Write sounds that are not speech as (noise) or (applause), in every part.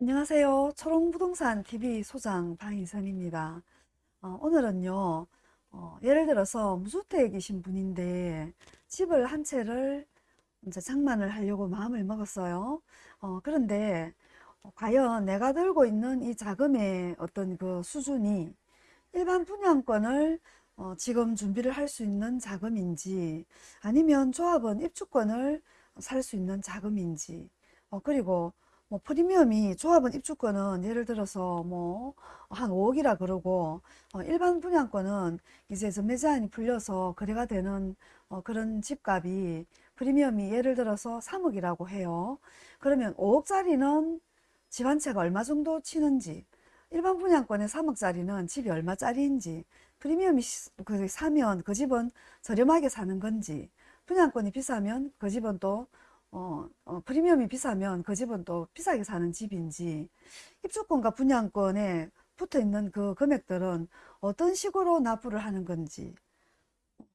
안녕하세요. 초롱부동산 TV 소장 방희선입니다. 어, 오늘은요, 어, 예를 들어서 무주택이신 분인데 집을 한 채를 이제 장만을 하려고 마음을 먹었어요. 어, 그런데 어, 과연 내가 들고 있는 이 자금의 어떤 그 수준이 일반 분양권을 어, 지금 준비를 할 수 있는 자금인지 아니면 조합원 입주권을 살 수 있는 자금인지 어, 그리고 뭐 프리미엄이 조합원 입주권은 예를 들어서 뭐 한 5억이라 그러고 어, 일반 분양권은 이제 전매 제한이 풀려서 거래가 되는 어, 그런 집값이 프리미엄이 예를 들어서 3억이라고 해요. 그러면 5억짜리는 집 한 채가 얼마 정도 치는지 일반 분양권의 3억짜리는 집이 얼마짜리인지 프리미엄이 시- 그 사면 그 집은 저렴하게 사는 건지 분양권이 비싸면 그 집은 또 어, 어, 프리미엄이 비싸면 그 집은 또 비싸게 사는 집인지 입주권과 분양권에 붙어 있는 그 금액들은 어떤 식으로 납부를 하는 건지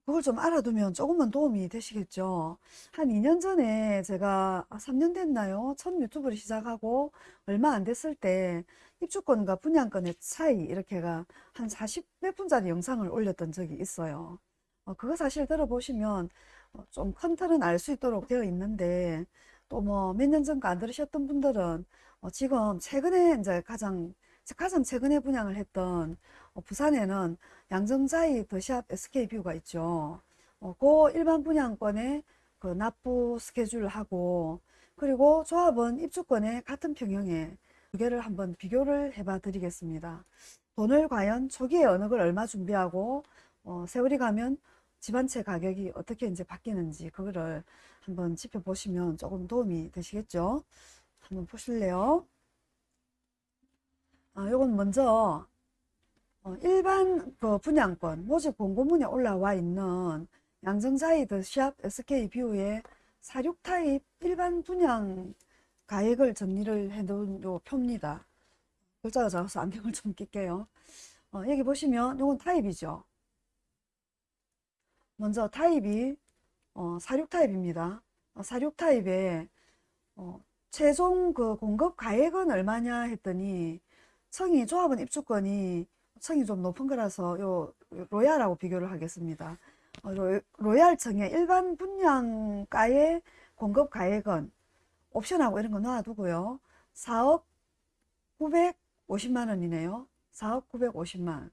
그걸 좀 알아두면 조금은 도움이 되시겠죠. 한 2년 전에 제가 아, 3년 됐나요? 처음 유튜브를 시작하고 얼마 안 됐을 때 입주권과 분양권의 차이 이렇게가 한 40 몇 분짜리 영상을 올렸던 적이 있어요. 어, 그거 사실 들어보시면 어, 좀 큰 틀은 알 수 있도록 되어 있는데 또 뭐 몇 년 전거 안 들으셨던 분들은 어, 지금 최근에 이제 가장 가장 최근에 분양을 했던 어, 부산에는 양정자이 더샵 SK뷰가 있죠. 어, 그 일반 분양권의 그 납부 스케줄을 하고 그리고 조합원 입주권의 같은 평형에 두 개를 한번 비교를 해봐 드리겠습니다. 돈을 과연 초기에 어느 걸 얼마 준비하고 어, 세월이 가면 집한채 가격이 어떻게 이제 바뀌는지 그거를 한번 짚어보시면 조금 도움이 되시겠죠? 한번 보실래요? 아, 요건 먼저 어, 일반 그 분양권 모집 공고문에 올라와 있는 양정자이드 샵 SK뷰의 46 타입 일반 분양 가액을 정리를 해놓은 요 표입니다. 글자가 작아서 안경을 좀 낄게요. 어, 여기 보시면 요건 타입이죠. 먼저 타입이 어, 46 타입입니다. 어, 46 타입에 어, 최종 그 공급 가액은 얼마냐 했더니 층이 조합원 입주권이 층이 좀 높은 거라서 요 로얄하고 비교를 하겠습니다. 어, 로, 로얄 층의 일반 분양가의 공급 가액은 옵션하고 이런 거 놔두고요. 4억 950만 원이네요. 4억 950만.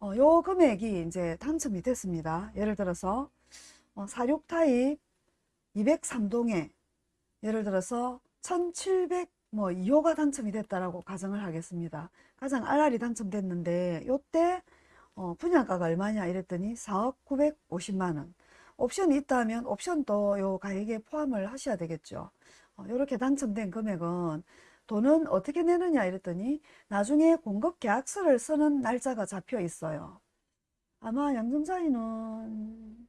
어, 요 금액이 이제 당첨이 됐습니다. 예를 들어서 어, 46 타입 203동에 예를 들어서 1700 뭐 2호가 당첨이 됐다라고 가정을 하겠습니다. 가장 RR이 당첨됐는데 요때 어, 분양가가 얼마냐 이랬더니 4억 950만 원. 옵션이 있다면 옵션도 요 가액에 포함을 하셔야 되겠죠. 어, 이렇게 당첨된 금액은 돈은 어떻게 내느냐 이랬더니 나중에 공급 계약서를 쓰는 날짜가 잡혀 있어요. 아마 양정자이는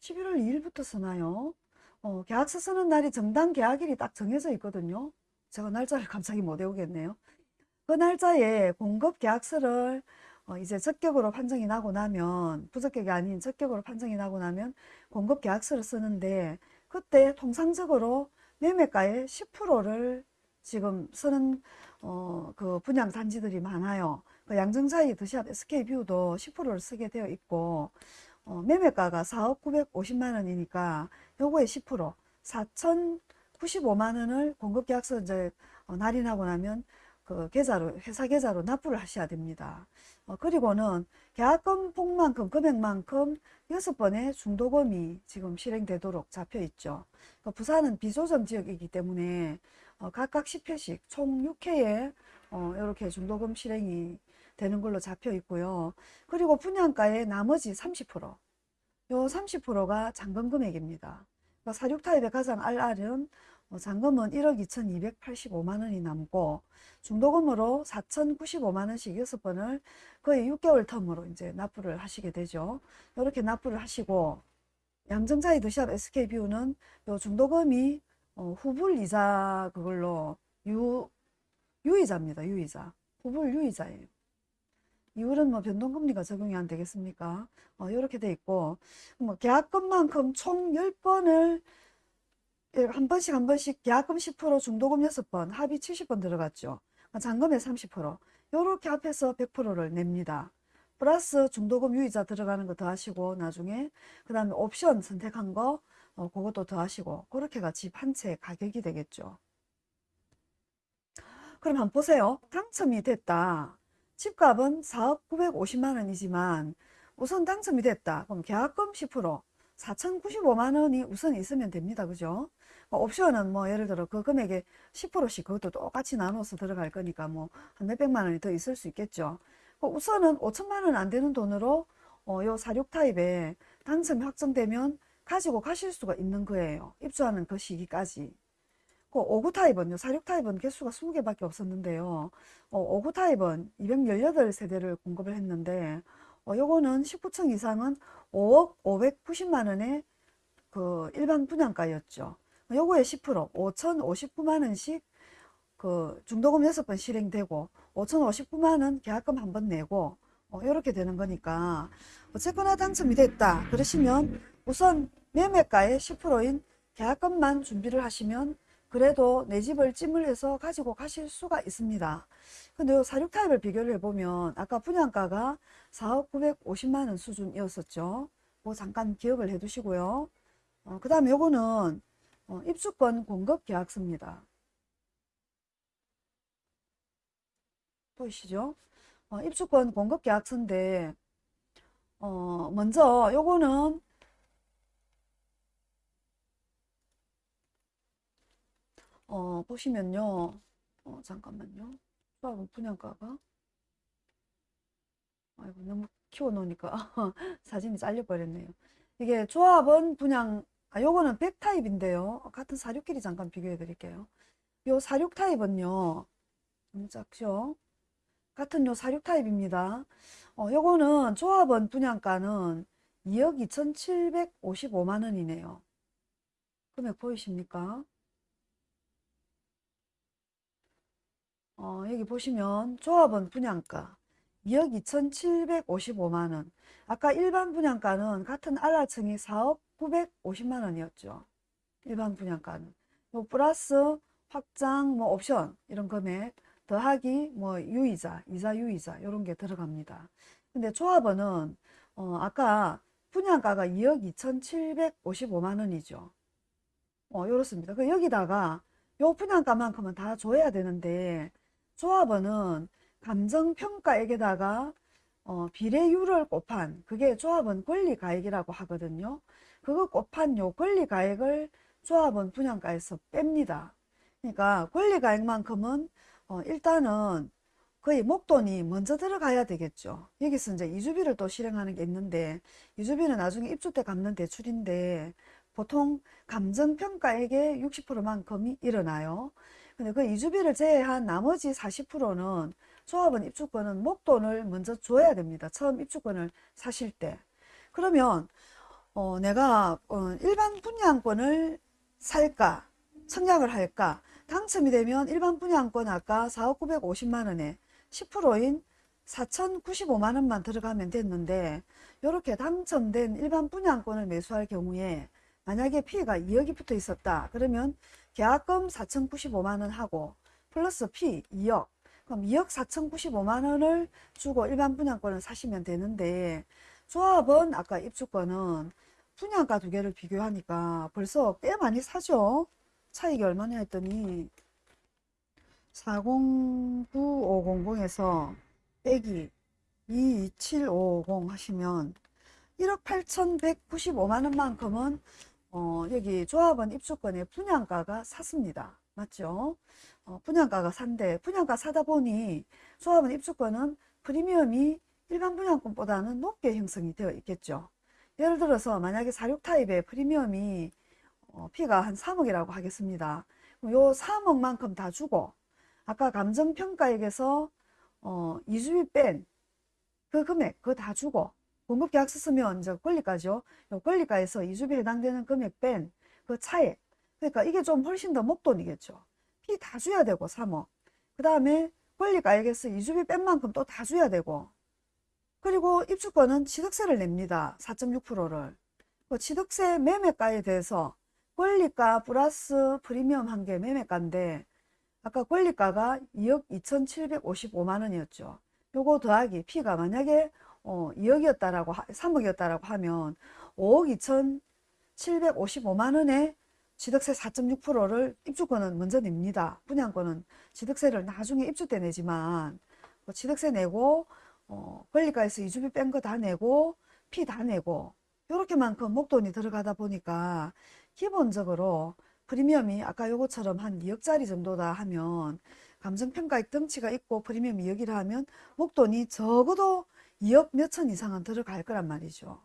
11월 2일부터 쓰나요? 어, 계약서 쓰는 날이 정당 계약일이 딱 정해져 있거든요. 제가 날짜를 (laughs) 갑자기 못 외우겠네요. 그 날짜에 공급 계약서를 어, 이제 적격으로 판정이 나고 나면 부적격이 아닌 적격으로 판정이 나고 나면 공급 계약서를 쓰는데 그때 통상적으로 매매가의 10%를 지금 쓰는 어, 그 분양 단지들이 많아요. 그 양정자이 더샵 SK뷰도 10%를 쓰게 되어 있고 어, 매매가가 4억 950만 원이니까 요거의 10% 4,095만 원을 공급 계약서 이제 어, 날인하고 나면 그 계좌로 회사 계좌로 납부를 하셔야 됩니다. 어, 그리고는 계약금 폭만큼 금액만큼 여섯 번의 중도금이 지금 실행되도록 잡혀 있죠. 그 부산은 비조정 지역이기 때문에 어, 각각 10회씩 총 6회에 어, 이렇게 중도금 실행이 되는 걸로 잡혀 있고요. 그리고 분양가의 나머지 30%, 요 30%가 잔금 금액입니다. 그러니까 46 타입의 가장 알알은 어, 잔금은 1억 2,285만 원이 남고 중도금으로 4,095만 원씩 6번을 거의 6개월 텀으로 이제 납부를 하시게 되죠. 이렇게 납부를 하시고 양정자이 드샵 SK뷰는 요 중도금이 어, 후불 이자 그걸로 유 유이자입니다. 유이자. 후불 유이자예요. 이율은 뭐 변동금리가 적용이 안 되겠습니까? 어, 이렇게 돼 있고 뭐 계약금만큼 총 10번을 예, 한 번씩 한 번씩 계약금 10% 중도금 6번 합의 70번 들어갔죠. 잔금에 30% 요렇게 합해서 100%를 냅니다. 플러스 중도금 유의자 들어가는 거 더하시고 나중에 그 다음에 옵션 선택한 거 어, 그것도 더하시고 그렇게가 집 한 채 가격이 되겠죠. 그럼 한번 보세요. 당첨이 됐다. 집값은 4억 950만 원이지만 우선 당첨이 됐다. 그럼 계약금 10% 4,095만 원이 우선 있으면 됩니다. 그죠? 뭐 옵션은 뭐 예를 들어 그 금액에 10%씩 그것도 똑같이 나눠서 들어갈 거니까 뭐 한 몇백만 원이 더 있을 수 있겠죠. 그 우선은 5천만 원 안 되는 돈으로 어, 요 사륙 타입에 당첨이 확정되면 가지고 가실 수가 있는 거예요. 입주하는 그 시기까지. 그 5구 타입은 요 사륙 타입은 개수가 20개밖에 없었는데요. 어, 5구 타입은 218세대를 공급을 했는데 어, 요거는 19층 이상은 5억 590만 원의 그 일반 분양가였죠. 요거에 10% 5,059만 원씩 그 중도금 6번 실행되고 5,059만 원 계약금 한 번 내고 어, 이렇게 되는 거니까 어쨌거나 당첨이 됐다 그러시면 우선 매매가의 10%인 계약금만 준비를 하시면 그래도 내 집을 찜을 해서 가지고 가실 수가 있습니다. 근데 요 사륙 타입을 비교를 해보면 아까 분양가가 4억 950만 원 수준이었었죠. 뭐 잠깐 기억을 해 두시고요. 어, 그 다음에 요거는 어, 입주권 공급 계약서입니다. 보이시죠? 어, 입주권 공급 계약서인데 어, 먼저 요거는 어, 보시면요. 어, 잠깐만요. 수학은 분양가가 아이고 너무 키워놓으니까 (laughs) 사진이 잘려버렸네요. 이게 조합은 분양 아 요거는 100 타입인데요. 같은 사육끼리 잠깐 비교해 드릴게요. 요 사육 타입은요. 너무 작죠? 같은 요 사육 타입입니다. 어, 요거는 조합원 분양가는 2억 2,755만 원이네요. 금액 보이십니까? 어, 여기 보시면 조합원 분양가 2억 2,755만 원. 아까 일반 분양가는 같은 알라층이 4억 950만 원이었죠. 일반 분양가는. 뭐 플러스 확장, 뭐 옵션 이런 금액 더하기 뭐 유이자, 이자 유이자 이런 게 들어갑니다. 근데 조합원은 어, 아까 분양가가 2억 2,755만 원이죠. 어, 이렇습니다. 그 여기다가 요 분양가만큼은 다 줘야 되는데 조합원은 감정평가액에다가 어, 비례율을 곱한 그게 조합원 권리가액이라고 하거든요. 그거 곱한 요 권리가액을 조합원 분양가에서 뺍니다. 그러니까 권리가액만큼은 어, 일단은 거의 목돈이 먼저 들어가야 되겠죠. 여기서 이제 이주비를 또 실행하는 게 있는데 이주비는 나중에 입주 때 갚는 대출인데 보통 감정평가액의 60%만큼이 일어나요. 근데 그 이주비를 제외한 나머지 40%는 조합원 입주권은 목돈을 먼저 줘야 됩니다. 처음 입주권을 사실 때. 그러면 어, 내가 어, 일반 분양권을 살까 청약을 할까 당첨이 되면 일반 분양권 아까 4억 950만 원에 10%인 4,095만 원만 들어가면 됐는데 이렇게 당첨된 일반 분양권을 매수할 경우에 만약에 피해가 2억이 붙어 있었다 그러면 계약금 4,095만 원 하고 플러스 피 2억 그럼 2억 4,095만 원을 주고 일반 분양권을 사시면 되는데 조합은 아까 입주권은 분양가 두 개를 비교하니까 벌써 꽤 많이 사죠. 차익이 얼마냐 했더니 409500에서 빼기 22750 하시면 1억 8,195만 원만큼은 어, 여기 조합원 입주권의 분양가가 샀습니다. 맞죠? 어, 분양가가 산데 분양가 사다 보니 조합원 입주권은 프리미엄이 일반 분양권보다는 높게 형성이 되어 있겠죠. 예를 들어서 만약에 46 타입의 프리미엄이 어, 피가 한 3억이라고 하겠습니다. 요 3억만큼 다 주고 아까 감정평가액에서 어, 이주비 뺀 그 금액 그거 다 주고 공급 계약서 쓰면 이제 권리가죠. 권리가에서 이주비 해당되는 금액 뺀 그 차액. 그러니까 이게 좀 훨씬 더 목돈이겠죠. 피 다 줘야 되고 3억. 그 다음에 권리가액에서 이주비 뺀 만큼 또 다 줘야 되고 그리고 입주권은 취득세를 냅니다. 4.6%를. 그 취득세 매매가에 대해서 권리가 플러스 프리미엄 한게 매매가인데 아까 권리가가 2억 2,755만 원이었죠. 요거 더하기 P가 만약에 어, 2억이었다라고 3억이었다라고 하면 5억 2,755만 원에 취득세 4.6%를 입주권은 먼저 냅니다. 분양권은 취득세를 나중에 입주 때 내지만 뭐 취득세 내고 어, 권리가에서 이주비 뺀 거 다 내고 피 다 내고 요렇게만큼 목돈이 들어가다 보니까 기본적으로 프리미엄이 아까 요거처럼 한 2억짜리 정도다 하면 감정평가액 덩치가 있고 프리미엄 2억이라 하면 목돈이 적어도 2억 몇천 이상은 들어갈 거란 말이죠.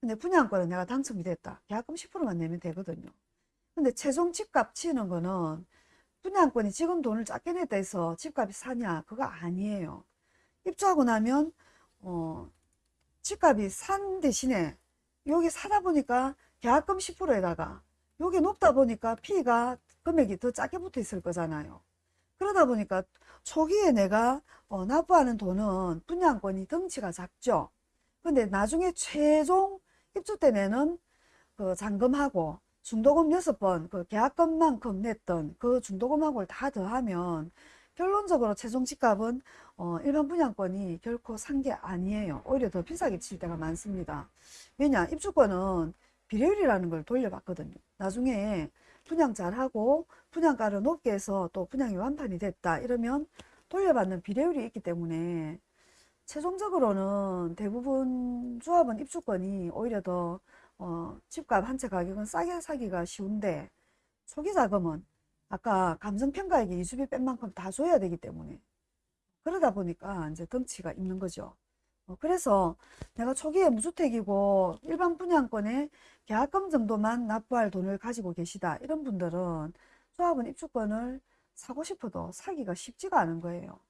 근데 분양권은 내가 당첨이 됐다. 계약금 10%만 내면 되거든요. 근데 최종 집값 치는 거는 분양권이 지금 돈을 작게 냈다 해서 집값이 사냐? 그거 아니에요. 입주하고 나면 어, 집값이 산 대신에 여기 사다 보니까 계약금 10%에다가 여기 높다 보니까 피가 금액이 더 작게 붙어 있을 거잖아요. 그러다 보니까 초기에 내가 어, 납부하는 돈은 분양권이 덩치가 작죠. 근데 나중에 최종 입주 때 내는 그 잔금하고 중도금 6번 그 계약금만큼 냈던 그 중도금하고를 다 더하면 결론적으로 최종 집값은 어, 일반 분양권이 결코 산 게 아니에요. 오히려 더 비싸게 칠 때가 많습니다. 왜냐 입주권은 비례율이라는 걸 돌려봤거든요. 나중에 분양 잘하고 분양가를 높게 해서 또 분양이 완판이 됐다 이러면 돌려받는 비례율이 있기 때문에 최종적으로는 대부분 조합은 입주권이 오히려 더 어, 집값 한 채 가격은 싸게 사기가 쉬운데 초기 자금은 아까 감정평가액에 이주비 뺀 만큼 다 줘야 되기 때문에 그러다 보니까 이제 덩치가 있는 거죠. 어, 그래서 내가 초기에 무주택이고 일반 분양권에 계약금 정도만 납부할 돈을 가지고 계시다 이런 분들은 조합은 입주권을 사고 싶어도 사기가 쉽지가 않은 거예요.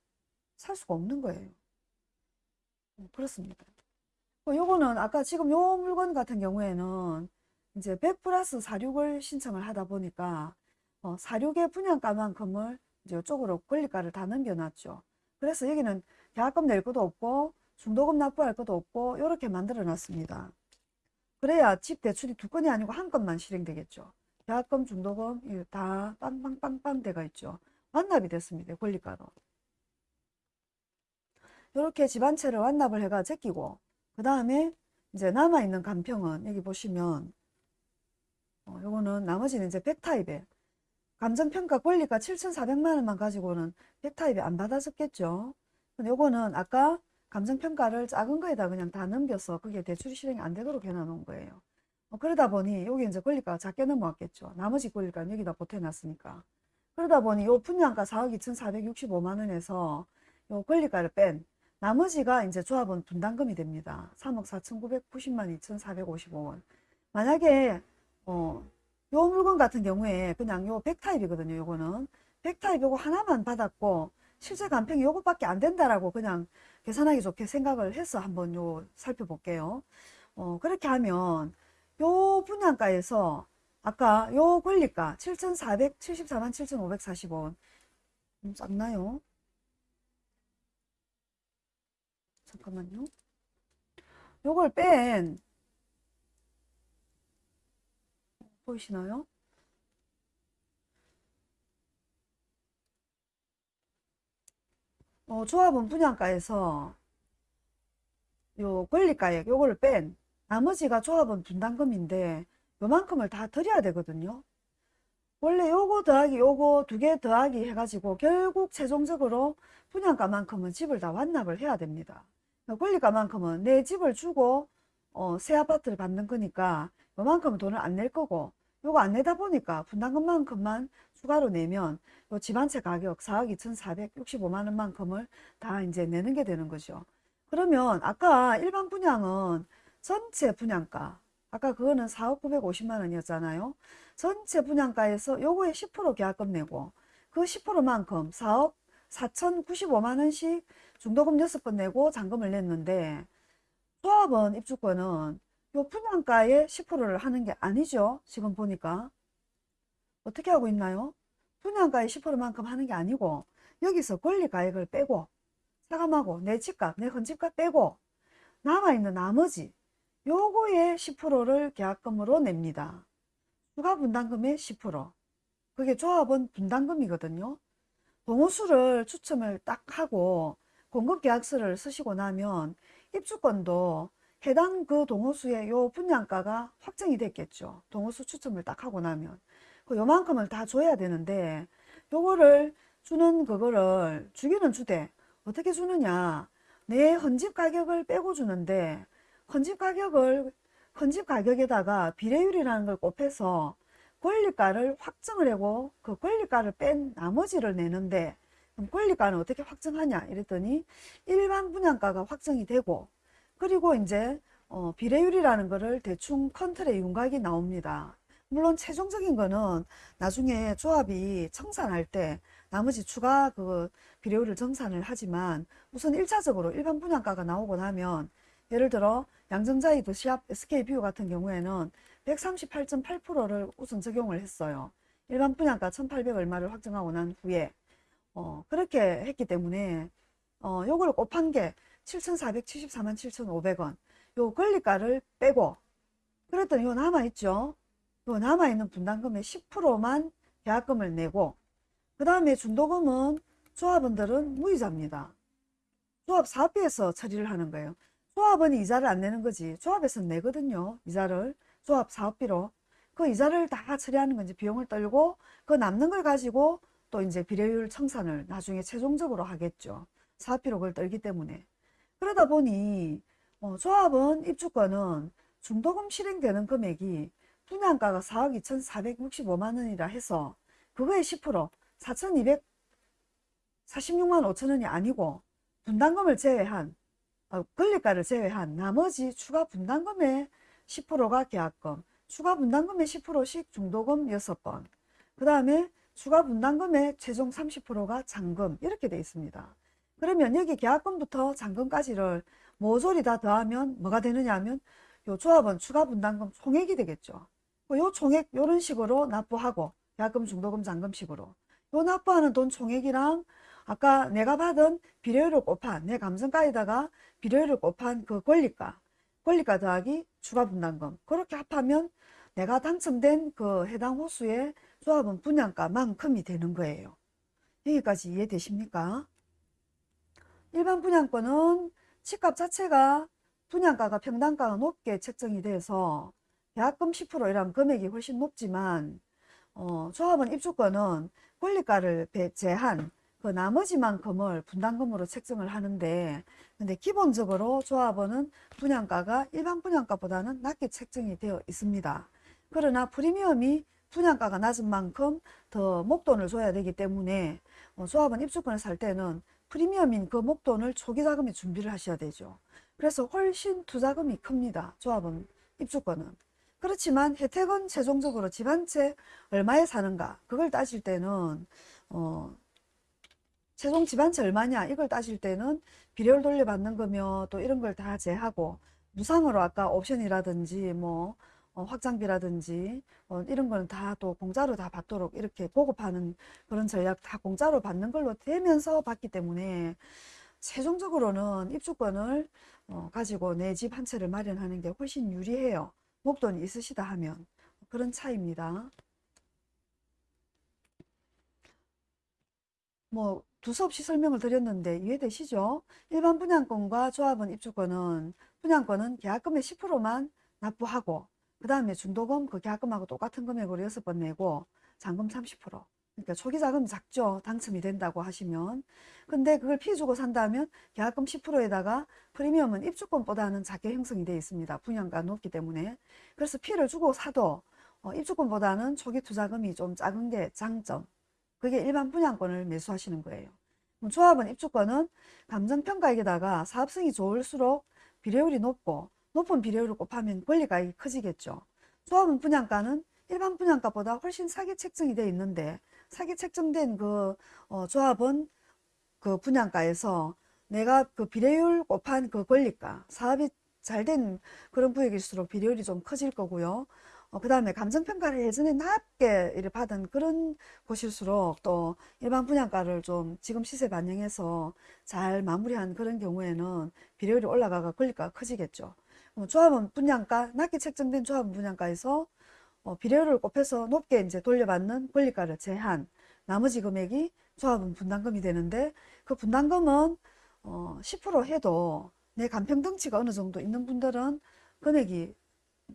살 수가 없는 거예요. 어, 그렇습니다. 어, 요거는 아까 지금 요 물건 같은 경우에는 이제 100 플러스 46을 신청을 하다 보니까 어, 46의 분양가만큼을 이제 이쪽으로 권리가를 다 넘겨놨죠. 그래서 여기는 계약금 낼 것도 없고 중도금 납부할 것도 없고 이렇게 만들어 놨습니다. 그래야 집 대출이 두 건이 아니고 한 건만 실행되겠죠. 계약금, 중도금 다 빵빵빵빵 돼가 있죠. 완납이 됐습니다. 권리가로. 이렇게 집한 채를 완납을 해가 제끼고 그 다음에 이제 남아있는 간평은 여기 보시면 어, 요거는 나머지는 이제 100타입에 감정평가 권리가 7,400만 원만 가지고는 100타입에 안 받아졌겠죠. 근데 요거는 아까 감정평가를 작은 거에다 그냥 다 넘겨서 그게 대출 실행이 안 되도록 해놔놓은 거예요. 어, 그러다 보니 여기 이제 권리가가 작게 넘어왔겠죠. 나머지 권리가 여기다 보태놨으니까. 그러다 보니 요 분양가 4억 2,465만 원에서 요 권리가를 뺀 나머지가 이제 조합은 분담금이 됩니다. 3억 4,990만 2,455원. 만약에 어, 요 물건 같은 경우에 그냥 요 100타입이거든요. 요거는 100타입 요거 하나만 받았고 실제 간평이 요것밖에 안 된다라고 그냥 계산하기 좋게 생각을 해서 한번 요 살펴볼게요. 어, 그렇게 하면 요 분양가에서 아까 요 권리가 7,474만 7,540원 좀 작나요? 잠깐만요. 요걸 뺀 보이시나요? 어, 조합원 분양가에서 요 권리가액 요거를 뺀 나머지가 조합원 분담금인데 요만큼을 다 드려야 되거든요. 원래 요거 더하기 요거 두 개 더하기 해가지고 결국 최종적으로 분양가만큼은 집을 다 완납을 해야 됩니다. 권리가만큼은 내 집을 주고 어, 새 아파트를 받는 거니까 요만큼은 돈을 안 낼 거고 요거 안 내다 보니까 분담금만큼만 추가로 내면 요집한채 가격 4억 2,465만 원만큼을 다 이제 내는 게 되는 거죠. 그러면 아까 일반 분양은 전체 분양가 아까 그거는 4억 950만 원이었잖아요. 전체 분양가에서 요거에 10% 계약금 내고 그 10%만큼 4억 4,095만 원씩 중도금 6번 내고 잔금을 냈는데 조합원 입주권은 요 분양가의 10%를 하는 게 아니죠. 지금 보니까. 어떻게 하고 있나요? 분양가의 10%만큼 하는 게 아니고 여기서 권리가액을 빼고 사감하고 내 집값, 내 헌집값 빼고 남아있는 나머지 요거의 10%를 계약금으로 냅니다. 추가 분담금의 10%. 그게 조합원 분담금이거든요. 동호수를 추첨을 딱 하고 공급계약서를 쓰시고 나면 입주권도 해당 그 동호수의 요 분양가가 확정이 됐겠죠. 동호수 추첨을 딱 하고 나면. 그 요만큼을 다 줘야 되는데 요거를 주는 그거를 주기는 주되 어떻게 주느냐 내 헌집 가격을 빼고 주는데 헌집 가격을 헌집 가격에다가 비례율이라는 걸 곱해서 권리가를 확정을 하고 그 권리가를 뺀 나머지를 내는데 그럼 권리가는 어떻게 확정하냐 이랬더니 일반 분양가가 확정이 되고 그리고 이제 어, 비례율이라는 거를 대충 큰 틀로 윤곽이 나옵니다. 물론 최종적인 거는 나중에 조합이 청산할 때 나머지 추가 그 비례율을 정산을 하지만 우선 1차적으로 일반 분양가가 나오고 나면 예를 들어 양정자이 더샵 SK뷰 같은 경우에는 138.8%를 우선 적용을 했어요. 일반 분양가 1800 얼마를 확정하고 난 후에 어, 그렇게 했기 때문에 어, 요거를 곱한 게 7,474만 7,500원 요 권리가를 빼고 그랬더니 요 남아있죠. 요 남아있는 분담금의 10%만 계약금을 내고 그 다음에 준도금은 조합원들은 무이자입니다. 조합 사업비에서 처리를 하는 거예요. 조합은 이자를 안 내는 거지. 조합에서 내거든요. 이자를. 조합 사업비로. 그 이자를 다 처리하는 건지 비용을 떨고 그 남는 걸 가지고 또 이제 비례율 청산을 나중에 최종적으로 하겠죠. 사업비로 그걸 떨기 때문에. 그러다 보니 어, 조합은 입주권은 중도금 실행되는 금액이 분양가가 4억 2,465만 원이라 해서 그거의 10% 4,246만 5천 원이 아니고 분담금을 제외한 어, 권리가를 제외한 나머지 추가 분담금의 10%가 계약금, 추가 분담금의 10%씩 중도금 6번, 그 다음에 추가 분담금의 최종 30%가 잔금 이렇게 돼 있습니다. 그러면 여기 계약금부터 잔금까지를 모조리 다 더하면 뭐가 되느냐 하면 요 조합은 추가 분담금 총액이 되겠죠. 요 총액 요런 식으로 납부하고 계약금, 중도금, 잔금식으로 요 납부하는 돈 총액이랑 아까 내가 받은 비례율을 곱한 내 감정가에다가 비례율을 곱한 그 권리가 권리가 더하기 추가 분담금 그렇게 합하면 내가 당첨된 그 해당 호수의 조합은 분양가만큼이 되는 거예요. 여기까지 이해되십니까? 일반 분양권은 집값 자체가 분양가가 평당가가 높게 책정이 돼서 계약금 10% 이란 금액이 훨씬 높지만 어, 조합은 입주권은 권리가를 제한 그 나머지만큼을 분담금으로 책정을 하는데 근데 기본적으로 조합원은 분양가가 일반 분양가보다는 낮게 책정이 되어 있습니다. 그러나 프리미엄이 분양가가 낮은 만큼 더 목돈을 줘야 되기 때문에 어, 조합원 입주권을 살 때는 프리미엄인 그 목돈을 초기 자금에 준비를 하셔야 되죠. 그래서 훨씬 투자금이 큽니다. 조합원 입주권은. 그렇지만 혜택은 최종적으로 집 한 채 얼마에 사는가 그걸 따질 때는 어, 최종 집 한 채 얼마냐 이걸 따질 때는 비례율 돌려받는 거며 또 이런 걸 다 제하고 무상으로 아까 옵션이라든지 뭐 어, 확장비라든지 어, 이런 거는 다 또 공짜로 다 받도록 이렇게 보급하는 그런 전략 다 공짜로 받는 걸로 되면서 받기 때문에 최종적으로는 입주권을 어, 가지고 내 집 한 채를 마련하는 게 훨씬 유리해요. 목돈이 있으시다 하면 그런 차이입니다. 뭐 두서없이 설명을 드렸는데 이해되시죠? 일반 분양권과 조합원 입주권은 분양권은 계약금의 10%만 납부하고 그 다음에 중도금 그 계약금하고 똑같은 금액으로 6번 내고 잔금 30% 그러니까 초기 자금이 작죠. 당첨이 된다고 하시면. 근데 그걸 피 주고 산다면 계약금 10%에다가 프리미엄은 입주권보다는 작게 형성이 되어 있습니다. 분양가 높기 때문에. 그래서 피를 주고 사도 어, 입주권보다는 초기 투자금이 좀 작은 게 장점. 그게 일반 분양권을 매수하시는 거예요. 조합원 입주권은 감정평가액에다가 사업성이 좋을수록 비례율이 높고 높은 비례율을 곱하면 권리가액이 커지겠죠. 조합원 분양가는 일반 분양가보다 훨씬 싸게 책정이 되어 있는데 싸게 책정된 그 어, 조합원 그 분양가에서 내가 그 비례율 곱한 그 권리가 사업이 잘 된 그런 구역일수록 비례율이 좀 커질 거고요. 어, 그 다음에 감정평가를 예전에 낮게 받은 그런 곳일수록 또 일반 분양가를 좀 지금 시세 반영해서 잘 마무리한 그런 경우에는 비례율이 올라가가 권리가가 커지겠죠. 어, 조합은 분양가, 낮게 책정된 조합은 분양가에서 어, 비례율을 곱해서 높게 이제 돌려받는 권리가를 제한, 나머지 금액이 조합은 분담금이 되는데 그 분담금은 어, 10% 해도 내 간평등치가 어느 정도 있는 분들은 금액이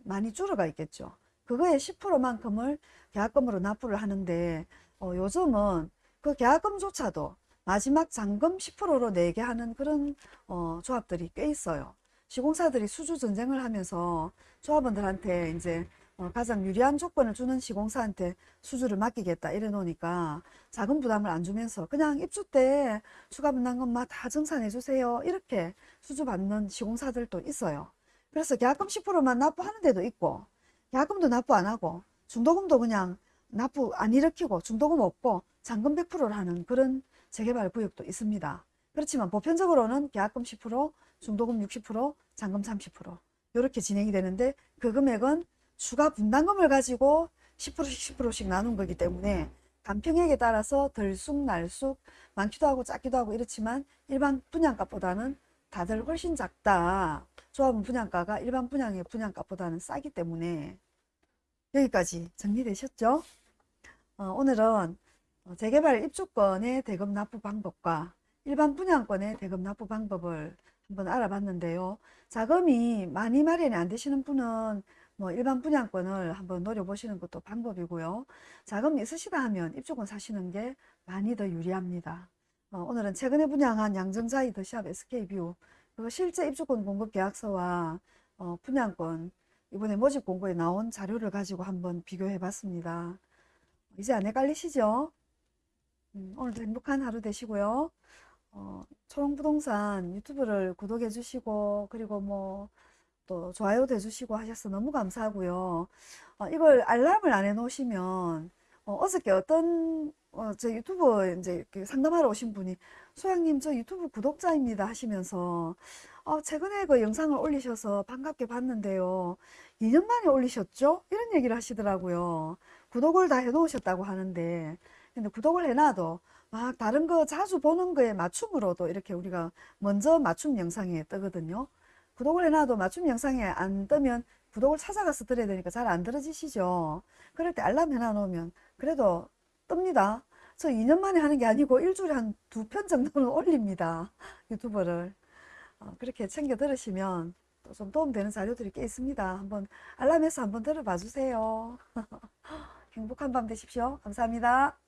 많이 줄어가 있겠죠. 그거의 10%만큼을 계약금으로 납부를 하는데 어, 요즘은 그 계약금조차도 마지막 잔금 10%로 내게 하는 그런 어, 조합들이 꽤 있어요. 시공사들이 수주 전쟁을 하면서 조합원들한테 이제 어, 가장 유리한 조건을 주는 시공사한테 수주를 맡기겠다 이래 놓으니까 자금 부담을 안 주면서 그냥 입주 때 추가 분담 금만 다 정산해 주세요 이렇게 수주 받는 시공사들도 있어요. 그래서 계약금 10%만 납부하는 데도 있고 계약금도 납부 안 하고 중도금도 그냥 납부 안 일으키고 중도금 없고 잔금 100%를 하는 그런 재개발 구역도 있습니다. 그렇지만 보편적으로는 계약금 10%, 중도금 60%, 잔금 30% 이렇게 진행이 되는데 그 금액은 추가 분담금을 가지고 10%씩 10%씩 나눈 거기 때문에 간평액에 따라서 들쑥날쑥 많기도 하고 작기도 하고 이렇지만 일반 분양가보다는 다들 훨씬 작다. 조합은 분양가가 일반 분양의 분양가보다는 싸기 때문에 여기까지 정리되셨죠? 어, 오늘은 어, 재개발 입주권의 대금 납부 방법과 일반 분양권의 대금 납부 방법을 한번 알아봤는데요. 자금이 많이 마련이 안 되시는 분은 뭐 일반 분양권을 한번 노려보시는 것도 방법이고요. 자금이 있으시다 하면 입주권 사시는 게 많이 더 유리합니다. 어, 오늘은 최근에 분양한 양정자이 더샵 SK뷰 그 실제 입주권 공급 계약서와 어, 분양권 이번에 모집 공고에 나온 자료를 가지고 한번 비교해 봤습니다. 이제 안 헷갈리시죠? 음, 오늘도 행복한 하루 되시고요. 어, 초롱부동산 유튜브를 구독해 주시고 그리고 뭐 또 좋아요도 해주시고 하셔서 너무 감사하고요. 어, 이걸 알람을 안 해놓으시면 어, 저께 어떤 어, 제 유튜브 이제 상담하러 오신 분이 소양님 저 유튜브 구독자입니다 하시면서 어, 최근에 그 영상을 올리셔서 반갑게 봤는데요. 2년 만에 올리셨죠? 이런 얘기를 하시더라고요. 구독을 다 해놓으셨다고 하는데 근데 구독을 해놔도 막 다른 거 자주 보는 거에 맞춤으로도 이렇게 우리가 먼저 맞춤 영상에 뜨거든요. 구독을 해놔도 맞춤 영상에 안 뜨면 구독을 찾아가서 들어야 되니까 잘 안 들어지시죠. 그럴 때 알람 해놔 놓으면 그래도 뜹니다. 저 2년 만에 하는 게 아니고 일주일에 한 두 편 정도는 (laughs) 올립니다. 유튜브를. 어, 그렇게 챙겨 들으시면 또 좀 도움되는 자료들이 꽤 있습니다. 한번 알람해서 한번 들어봐 주세요. (laughs) 행복한 밤 되십시오. 감사합니다.